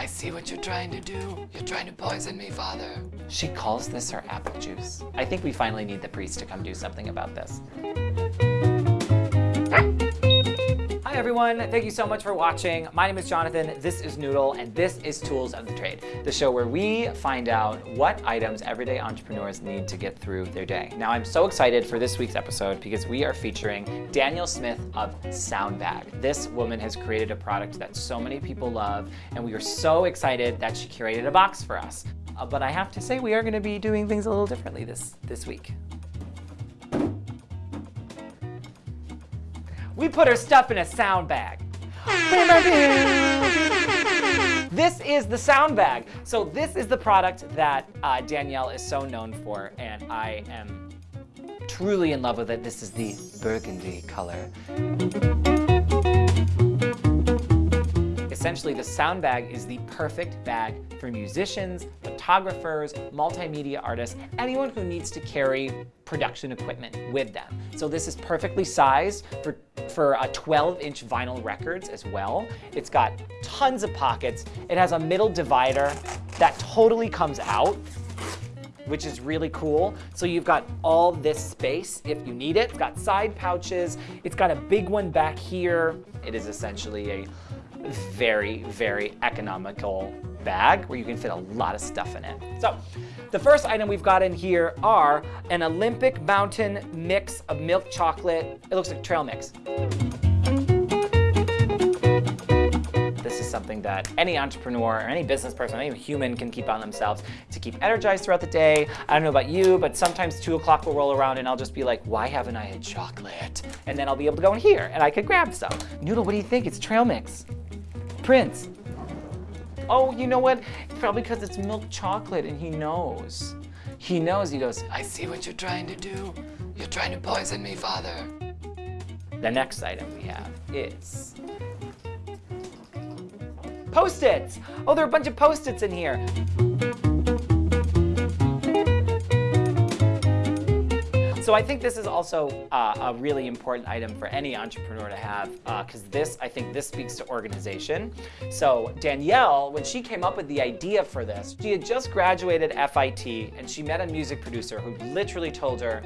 I see what you're trying to do. You're trying to poison me, father. She calls this her apple juice. I think we finally need the priest to come do something about this. Hi everyone, thank you so much for watching. My name is Jonathan, this is Noodle, and this is Tools of the Trade, the show where we find out what items everyday entrepreneurs need to get through their day. Now I'm so excited for this week's episode because we are featuring Danielle Smith of Soundbag. This woman has created a product that so many people love, and we are so excited that she curated a box for us. Uh, but I have to say we are gonna be doing things a little differently this, this week. We put her stuff in a sound bag. this is the sound bag. So this is the product that uh, Danielle is so known for, and I am truly in love with it. This is the burgundy color. Essentially, the sound bag is the perfect bag for musicians, photographers, multimedia artists, anyone who needs to carry production equipment with them. So this is perfectly sized for, for a 12 inch vinyl records as well. It's got tons of pockets. It has a middle divider that totally comes out which is really cool. So you've got all this space if you need it. It's got side pouches. It's got a big one back here. It is essentially a very, very economical bag where you can fit a lot of stuff in it. So the first item we've got in here are an Olympic Mountain mix of milk chocolate. It looks like trail mix. This is something that any entrepreneur or any business person, any human can keep on themselves to keep energized throughout the day. I don't know about you, but sometimes two o'clock will roll around and I'll just be like, why haven't I had chocolate? And then I'll be able to go in here and I could grab some. Noodle, what do you think? It's trail mix. Prince. Oh, you know what? Probably because it's milk chocolate and he knows. He knows, he goes, I see what you're trying to do. You're trying to poison me, father. The next item we have is Post-its. Oh, there are a bunch of Post-its in here. So I think this is also uh, a really important item for any entrepreneur to have because uh, this, I think this speaks to organization. So Danielle, when she came up with the idea for this, she had just graduated FIT and she met a music producer who literally told her,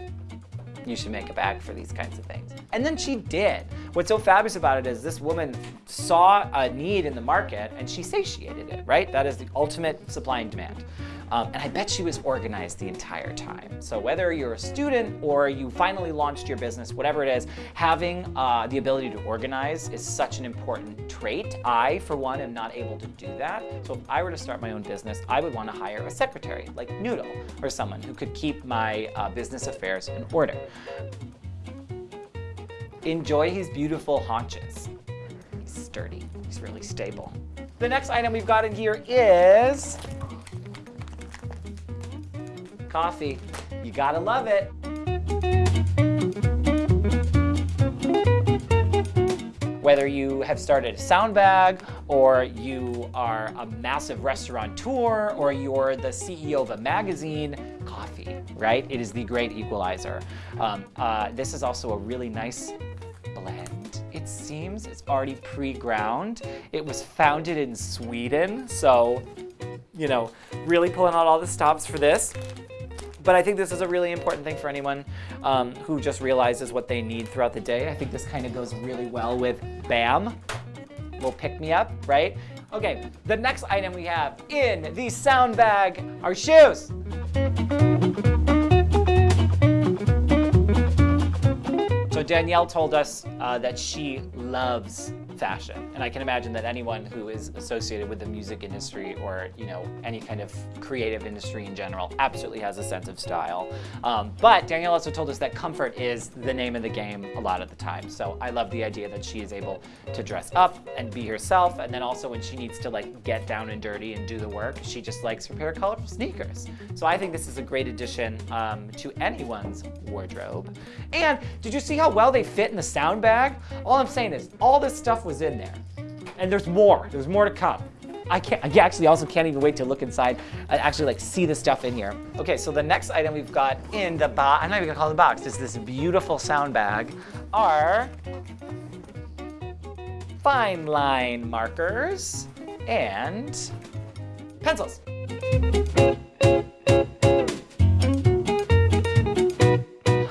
you should make a bag for these kinds of things. And then she did. What's so fabulous about it is this woman saw a need in the market and she satiated it, right? That is the ultimate supply and demand. Um, and I bet she was organized the entire time. So whether you're a student or you finally launched your business, whatever it is, having uh, the ability to organize is such an important trait. I, for one, am not able to do that. So if I were to start my own business, I would want to hire a secretary like Noodle or someone who could keep my uh, business affairs in order. Enjoy his beautiful haunches. He's sturdy, he's really stable. The next item we've got in here is coffee. You gotta love it. Whether you have started a sound bag, or you are a massive restaurateur, or you're the CEO of a magazine, coffee, right? It is the great equalizer. Um, uh, this is also a really nice blend. It seems it's already pre-ground. It was founded in Sweden, so, you know, really pulling out all the stops for this. But I think this is a really important thing for anyone um, who just realizes what they need throughout the day. I think this kind of goes really well with BAM, will pick me up, right? Okay, the next item we have in the sound bag are shoes. So Danielle told us uh, that she loves fashion. And I can imagine that anyone who is associated with the music industry or, you know, any kind of creative industry in general absolutely has a sense of style. Um, but Danielle also told us that comfort is the name of the game a lot of the time. So I love the idea that she is able to dress up and be herself. And then also when she needs to like get down and dirty and do the work, she just likes her pair of colorful sneakers. So I think this is a great addition um, to anyone's wardrobe. And did you see how well they fit in the sound bag? All I'm saying is all this stuff was in there. And there's more, there's more to come. I can't, I actually also can't even wait to look inside and actually like see the stuff in here. Okay, so the next item we've got in the box, I'm not even gonna call it the box, is this beautiful sound bag, are fine line markers. and pencils.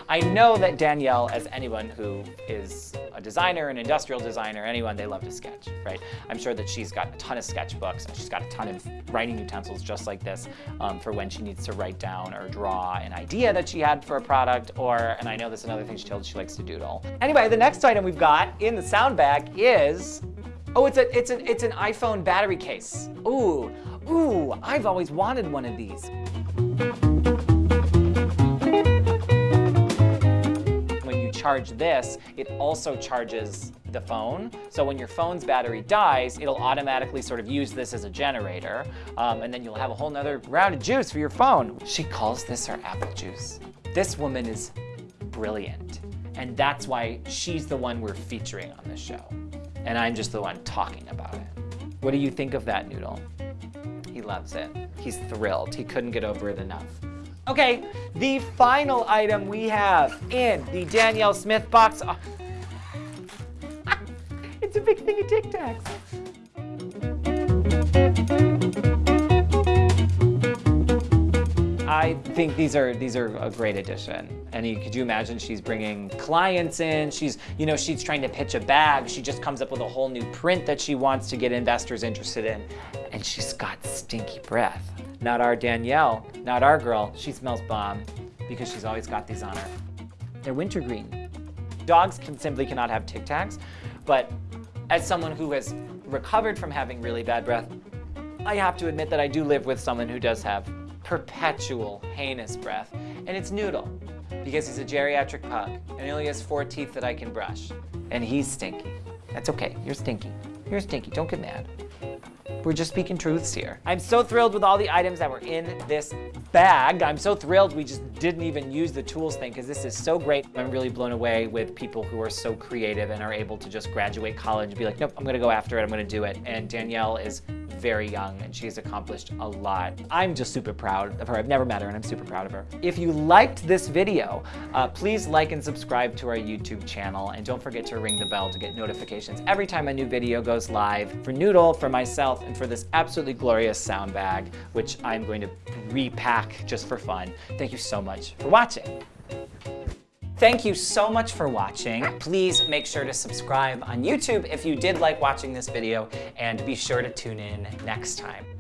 I know that Danielle, as anyone who is a designer, an industrial designer, anyone, they love to sketch, right? I'm sure that she's got a ton of sketchbooks and she's got a ton of writing utensils just like this um, for when she needs to write down or draw an idea that she had for a product or, and I know this is another thing she told she likes to doodle. Anyway, the next item we've got in the sound bag is, oh, it's, a, it's, an, it's an iPhone battery case. Ooh, ooh, I've always wanted one of these. Charge this, it also charges the phone. So when your phone's battery dies, it'll automatically sort of use this as a generator. Um, and then you'll have a whole nother round of juice for your phone. She calls this her apple juice. This woman is brilliant. And that's why she's the one we're featuring on this show. And I'm just the one talking about it. What do you think of that noodle? He loves it. He's thrilled. He couldn't get over it enough. Okay, the final item we have in the Danielle Smith box. Oh. it's a big thing of Tic Tacs. I think these are these are a great addition. And you, could you imagine she's bringing clients in? She's you know she's trying to pitch a bag. She just comes up with a whole new print that she wants to get investors interested in, and she's got stinky breath. Not our Danielle, not our girl. She smells bomb because she's always got these on her. They're wintergreen. Dogs can simply cannot have Tic Tacs, but as someone who has recovered from having really bad breath, I have to admit that I do live with someone who does have perpetual heinous breath, and it's Noodle, because he's a geriatric pug, and he only has four teeth that I can brush, and he's stinky. That's okay, you're stinky. You're stinky, don't get mad. We're just speaking truths here. I'm so thrilled with all the items that were in this bag. I'm so thrilled we just didn't even use the tools thing because this is so great. I'm really blown away with people who are so creative and are able to just graduate college and be like, nope, I'm gonna go after it, I'm gonna do it. And Danielle is very young and she's accomplished a lot. I'm just super proud of her. I've never met her and I'm super proud of her. If you liked this video, uh, please like and subscribe to our YouTube channel and don't forget to ring the bell to get notifications every time a new video goes live. For Noodle, for myself, and for this absolutely glorious sound bag, which I'm going to repack just for fun. Thank you so much for watching. Thank you so much for watching. Please make sure to subscribe on YouTube if you did like watching this video and be sure to tune in next time.